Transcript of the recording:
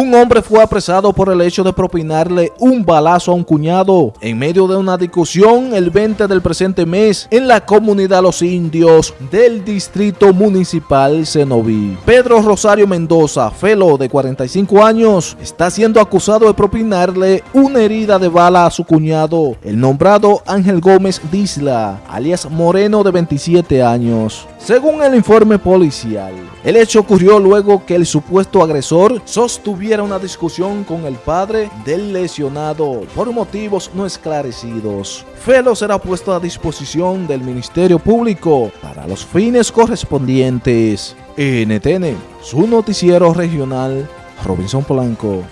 Un hombre fue apresado por el hecho de propinarle un balazo a un cuñado en medio de una discusión el 20 del presente mes en la comunidad Los Indios del distrito municipal Cenoví. Pedro Rosario Mendoza, felo de 45 años, está siendo acusado de propinarle una herida de bala a su cuñado, el nombrado Ángel Gómez Disla, alias Moreno de 27 años. Según el informe policial, el hecho ocurrió luego que el supuesto agresor sostuviera una discusión con el padre del lesionado por motivos no esclarecidos. Felo será puesto a disposición del Ministerio Público para los fines correspondientes. NTN, su noticiero regional, Robinson Polanco.